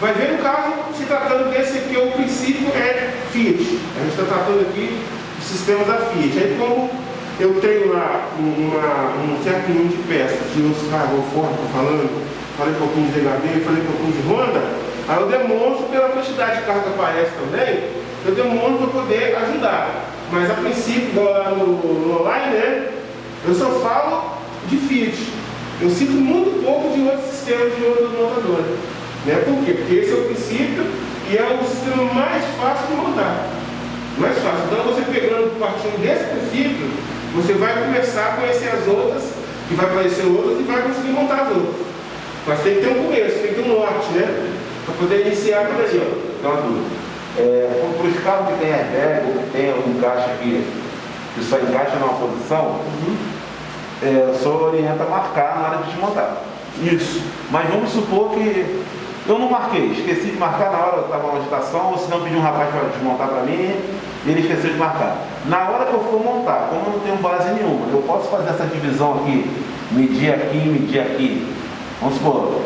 Vai ver no caso, se tratando desse aqui, o princípio é Fiat. A gente está tratando aqui do sistema da Fiat. Aí como eu tenho lá uma, um certo número de peças de outros carros Ford, estou falando, falei um pouquinho de DHB, falei um pouquinho de Honda, aí eu demonstro pela quantidade de carro que aparece também, eu demonstro para poder ajudar. Mas a princípio, lá no, no online, né, eu só falo de Fiat. Eu cito muito pouco de outros sistemas de outras montadoras. Né? Por quê? Porque esse é o princípio e é o sistema mais fácil de montar. Mais fácil. Então você pegando, partindo desse princípio, você vai começar a conhecer as outras, e vai conhecer outras e vai conseguir montar as outras. Mas tem que ter um começo, tem que ter um norte, né? Para poder iniciar por aí. Uma dúvida. É, para os carros que tem airbag ou que tem um encaixe aqui, que só encaixa numa posição, uhum. é, senhor orienta a marcar na hora de desmontar. Isso. Mas vamos supor que eu não marquei, esqueci de marcar na hora, estava na agitação, ou se não pedi um rapaz para desmontar para mim, e ele esqueceu de marcar. Na hora que eu for montar, como eu não tenho base nenhuma, eu posso fazer essa divisão aqui, medir aqui, medir aqui. Vamos supor,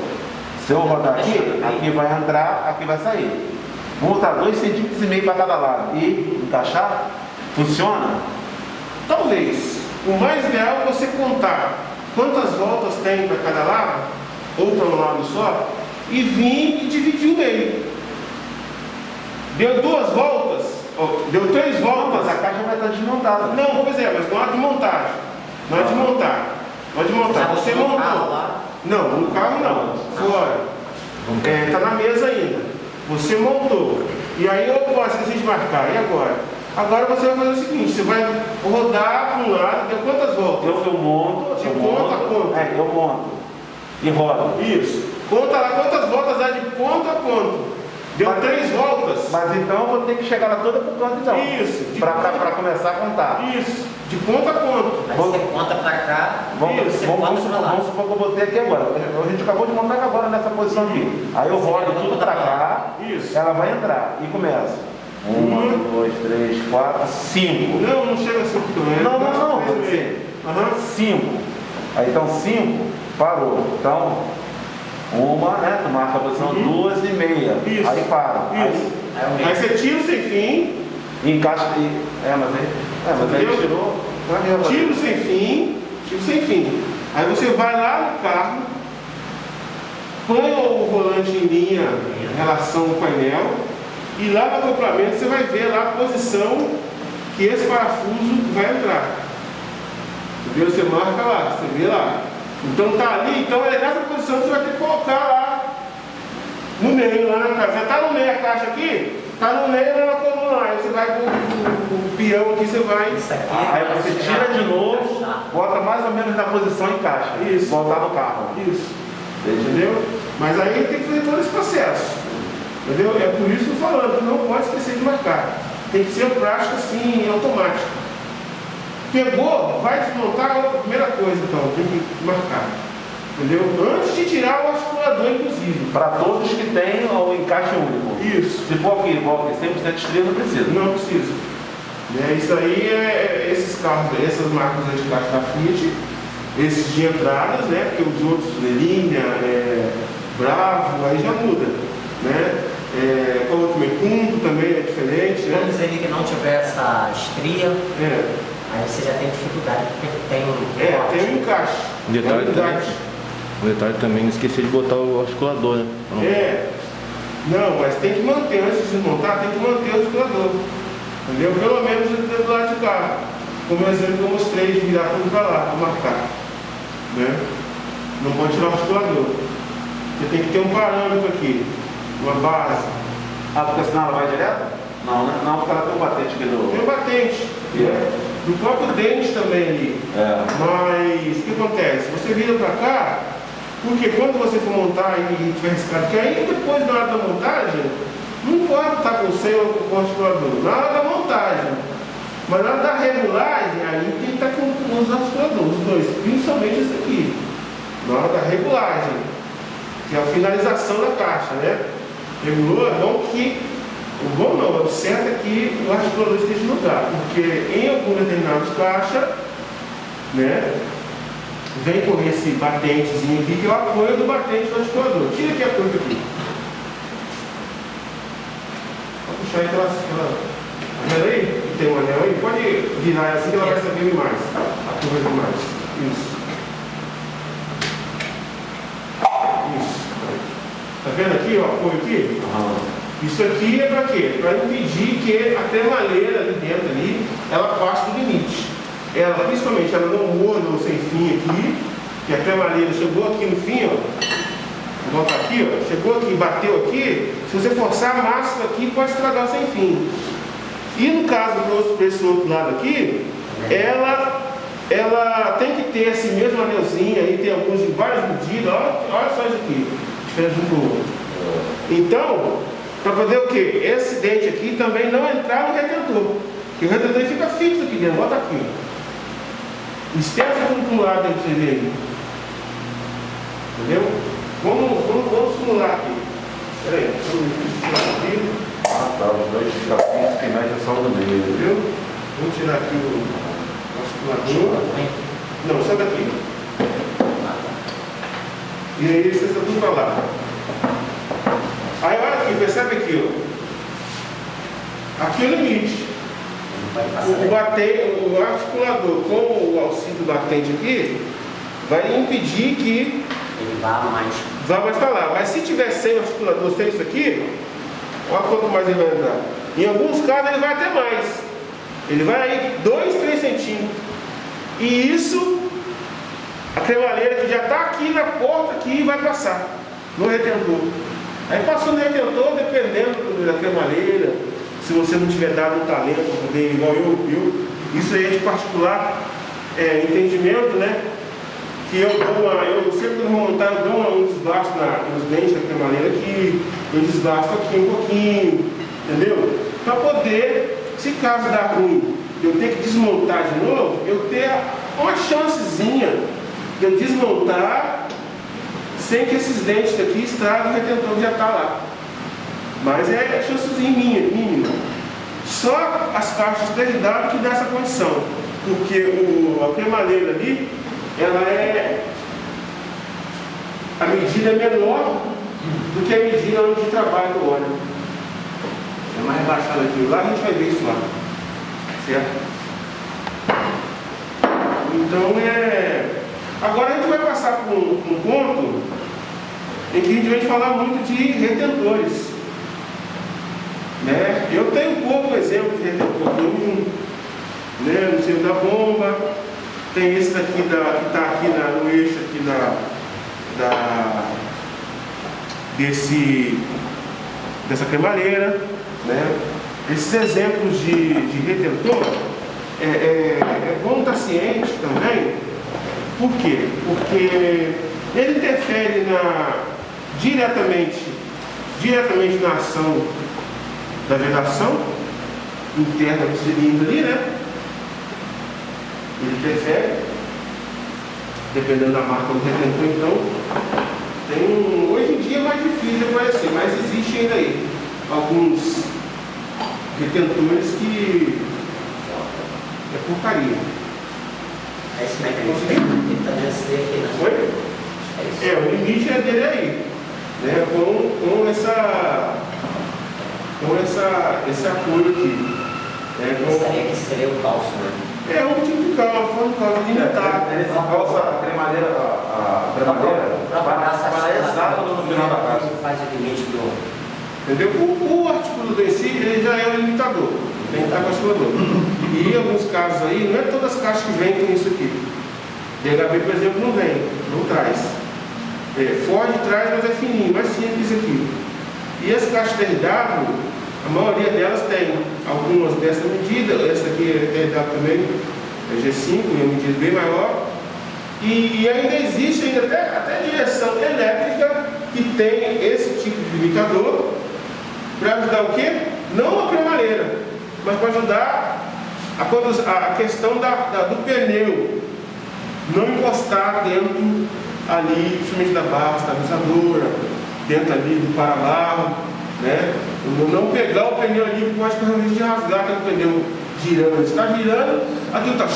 se eu rodar aqui, aqui vai entrar, aqui vai sair. Vou botar dois centímetros e meio para cada lado e encaixar, funciona? Talvez. O mais ideal é você contar quantas voltas tem para cada lado, ou para um lado só, e vim e dividi o meio. Deu duas voltas, deu três voltas. A caixa vai estar desmontada. Não, pois é, mas não há de montagem. Não há de montar. Não há de montar. Você montou. Não, no carro não. Fora. Está é, na mesa ainda. Você montou. E aí eu posso esqueci de marcar. E agora? Agora você vai fazer o seguinte, você vai rodar para um lado, deu quantas voltas? Eu, eu monto, eu ponta a ponta. É, eu monto. E rodo. Isso. Conta lá quantas voltas é de ponto a ponto. Deu mas, três voltas. Mas então eu vou ter que chegar lá toda por canto então. Isso. Para começar a contar. Isso. De ponto a ponto. Aí você conta para cá. Vamos, Isso. Vamos, vamos, supor, vamos supor que eu botei aqui agora. A gente acabou de montar agora nessa posição aqui. Aí eu rodo tudo para cá. Isso. Ela vai entrar. E começa. Uma, um, dois, três, quatro, cinco. Não, não chega a cinco também. Não, não, não. Pode ser. Uhum. Cinco. Aí então cinco, parou. Então, uma, né? Tu marca a posição uhum. duas e meia. Isso. Aí para. Isso. Aí, aí você tira sem fim. E encaixa. E, é, mas aí. É, mas aí tirou. Tiro sem fim. Tiro sem fim. Aí você vai lá no carro, põe o volante em linha em relação ao painel e lá no acoplamento você vai ver lá a posição que esse parafuso vai entrar. Entendeu? Você marca lá, você vê lá. Então tá ali, então é nessa posição que você vai ter que colocar lá no meio, lá na caixa. Já tá no meio a caixa aqui, tá no meio lá na coluna lá. Aí você vai com o, peão aqui, você vai. Ah, aí você tira de novo, bota mais ou menos na posição e encaixa. Isso. Voltar no carro. Isso. Entendeu? Mas aí tem que fazer todo esse processo. Entendeu? É por isso que eu estou falando, não pode esquecer de marcar. Tem que ser prática assim, automática. Pegou, vai desmontar a primeira coisa então, tem que marcar. Entendeu? Antes de tirar o articulador, inclusive. Para todos que têm o encaixe único. Isso. Se for aqui, igual aqui, 100% estreia, não precisa. Não precisa. É, isso aí é, é esses carros, essas marcas de encaixe da Fiat, esses de entradas, né? Porque os outros, Linha, é, Bravo, aí já muda. Né? É, como também, Punto também é diferente. Né? Vamos dizer que não tiver essa estria. É. Aí você já tem dificuldade porque tem um. É, tem um encaixe. Um detalhe, um também, um detalhe também, esqueci de botar o articulador, né? Não. É. Não, mas tem que manter, antes de desmontar, tem que manter o articulador. Entendeu? Pelo menos do lado de cá. Como exemplo que eu mostrei de virar tudo para lá, para marcar. Né? Não pode tirar o articulador. Você tem que ter um parâmetro aqui, uma base. Ah, porque senão ela vai direto? Não, né? não, porque ela tem um batente aqui do. Tem um batente. Yeah. Do próprio dente também ali. É. Mas o que acontece? Você vira para cá, porque quando você for montar e tiver riscado, que aí depois na hora da montagem, não importa estar com o seu ou com o articulador, na hora da montagem. Mas na hora da regulagem, aí tem que estar com os articuladores, os dois, principalmente esse aqui. Na hora da regulagem, que é a finalização da caixa, né? Regulou, não que o bom não, o certo é que o articulador esteja no lugar, porque em alguns determinados caixas, né, vem com esse batentezinho aqui, que é o apoio do batente do articulador. Tira aqui a coisa aqui. puxar aquela. aquela tá vendo aí? Tem um anel aí? Pode virar assim que ela vai saber mais. A curva demais. Isso. Isso. Tá vendo aqui, ó? Apoio aqui? Isso aqui é para quê? Para impedir que a cremaleira ali dentro ali, ela passe do limite. Ela, principalmente, ela não morda o sem fim aqui, que a cremaleira chegou aqui no fim, ó. Vou voltar aqui, ó. Chegou aqui, bateu aqui. Se você forçar a massa aqui, pode estragar o sem fim. E no caso do esse outro lado aqui, ela, ela tem que ter esse mesmo anelzinho aí, tem alguns de várias medidas, olha, olha só isso aqui, diferente um do outro. Então, para poder o quê? Esse dente aqui também não entrar no retentor. Porque o retentor fica fixo aqui dentro, bota aqui. Esquece tudo para um lado aí para você ver aí. Entendeu? Vamos, vamos, vamos simular aqui. Peraí, vamos tirar aqui. Ah, tá. Os dois que mede é só no meio. Viu? Vamos tirar aqui o articulador. Não, só daqui. E aí você está tudo para lá. Aí olha aqui, percebe aqui, ó. Aqui é o limite. O, bate, o articulador com o auxílio do batente aqui vai impedir que Ele vá mais. vá mais para lá. Mas se tiver sem o articulador, sem isso aqui, olha quanto mais ele vai entrar. Em alguns casos ele vai até mais. Ele vai aí 2, 3 centímetros. E isso, a cremaleira que já está aqui na porta aqui vai passar no retentor. Aí passou no retentor, dependendo da cremaleira, se você não tiver dado um talento para poder, igual eu, isso aí é de particular é, entendimento, né? Que eu dou uma, eu sempre vou montar, eu dou um desgaste na, nos dentes da cremaleira aqui, eu desgasto aqui um pouquinho, entendeu? Para poder, se caso dar ruim, eu ter que desmontar de novo, eu ter uma chancezinha de eu desmontar sem que esses dentes aqui estraguem o retentor que já está lá. Mas é chancezinha minha, mínima. Só as caixas derivadas que dá essa condição. Porque o, a cremaleira ali, ela é. A medida é menor do que a medida onde trabalha o óleo. É mais rebaixado aqui. Lá a gente vai ver isso lá. Certo? Então é. Agora a gente vai passar por um, um ponto em que a gente vai falar muito de retentores. Né? Eu tenho pouco exemplo de retentor comum, né? no centro da bomba, tem esse daqui da, que está aqui na, no eixo aqui da, da, desse, dessa cremaleira. Né? Esses exemplos de, de retentor é, é, é bom estar ciente também. Por quê? Porque ele interfere na, diretamente, diretamente na ação da vedação interna do cilindro ali, né? Ele interfere, dependendo da marca do retentor, então, tem um, hoje em dia é mais difícil de aparecer, mas existe ainda aí alguns retentores que é porcaria. É esse mecanismo está aqui, né? Oi? É. É, o limite é dele aí, né? Com, com essa com essa, esse apoio aqui. É, com, Gostaria que seria o calço, né? é um tipo de calma, foi um calma limitado. Ele se calça a cremadeira, a, a cremadeira, Para essa exato no final da casa. Faz o limite do. Entendeu? O, o articulador em si, ele já é um limitador. Tem que estar com o articulador. E em alguns casos aí, não é todas as caixas que vêm com isso aqui. DHB, por exemplo, não vem, não traz. É, Ford traz, mas é fininho, mais simples aqui. E as caixas DRW, a maioria delas tem algumas dessa medida, essa aqui é DRW também, é G5, é uma medida bem maior. E, e ainda existe ainda até, até direção elétrica que tem esse tipo de limitador para ajudar o quê? Não a cremadeira, mas para ajudar a- a questão da, da- do pneu não encostar dentro ali, principalmente da barra estabilizadora, dentro ali do para-barro, né? Não pegar o pneu ali pode correr o risco de rasgar aquele pneu girando. Está girando, aquilo está.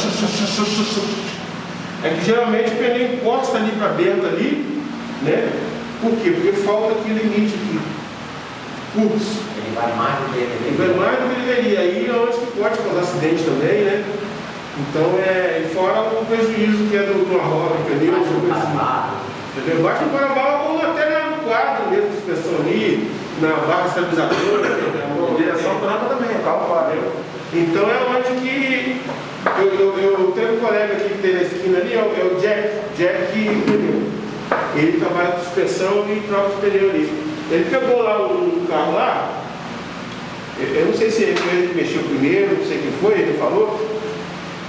É que geralmente o pneu encosta ali para dentro ali, né? Por quê? Porque falta aquele limite aqui. Curso. Ele Ele vai mais do que E ele vai mais do que deveria. Aí é onde que pode causar acidente também, né? Então é. E fora o prejuízo que é do, do no Tipo assim, cavalo. Entendeu? Bate no Parabá ou até na- no quadro mesmo de ali, na barra estabilizadora, A direção tranca também, o carro para. Então é onde que. Eu, eu, eu tenho um colega aqui que tem na esquina ali, é o, é o Jack, Jack Pneu. Ele trabalha com suspensão e troca de pneu ali. Ele pegou lá um carro lá, eu, eu não sei se foi ele que mexeu primeiro, não sei quem foi, ele falou,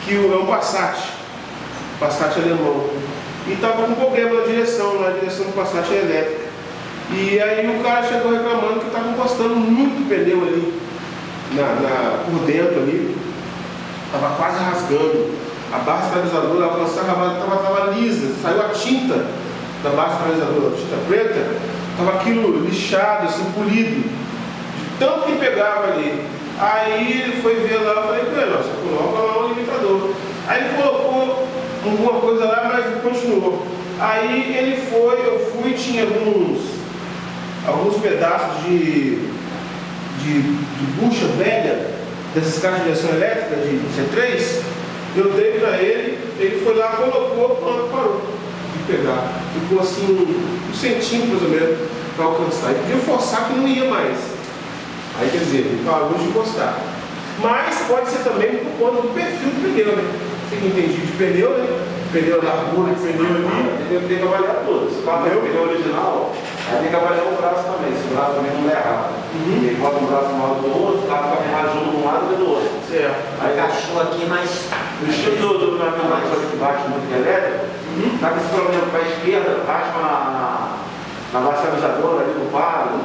que é um Passat, Passat alemão. E estava com problema na direção, na direção do Passat é elétrica. E aí o cara chegou reclamando que estava encostando muito pneu ali, na, na- por dentro ali, estava quase rasgando. A barra estabilizadora alcançava, estava tava lisa, saiu a tinta da barra a tinta preta, estava aquilo lixado, assim, polido, de tanto que pegava ali. Aí ele foi ver lá, eu falei com ele, você coloca lá o limitador. Aí ele colocou alguma coisa lá, mas continuou. Aí ele foi, eu fui, tinha alguns, alguns pedaços de, de, de bucha velha, dessas caixas de direção elétrica de C3, eu dei para ele, ele foi lá, colocou, pronto, parou de pegar. Ficou assim, um, centímetro mais ou menos para alcançar. E podia forçar que não ia mais. Aí quer dizer, ele parou de encostar. Mas pode ser também por conta do perfil do pneu, né? Você que entende de pneu, né? Pneu da largura de pneu ali. Tem, que avaliar tudo. Se o é pneu original, aí tem que avaliar o braço também. Se o braço também não é errado. Uhum. Ele bota um braço maior do outro, o carro fica junto de um lado que do outro. Certo. Aí Encaixou aqui, mas. O estilo do, do caminhão mais que bate muito elétrico, tá com esse problema para a esquerda, raspa na, na, na bastabilizadora ali no paro,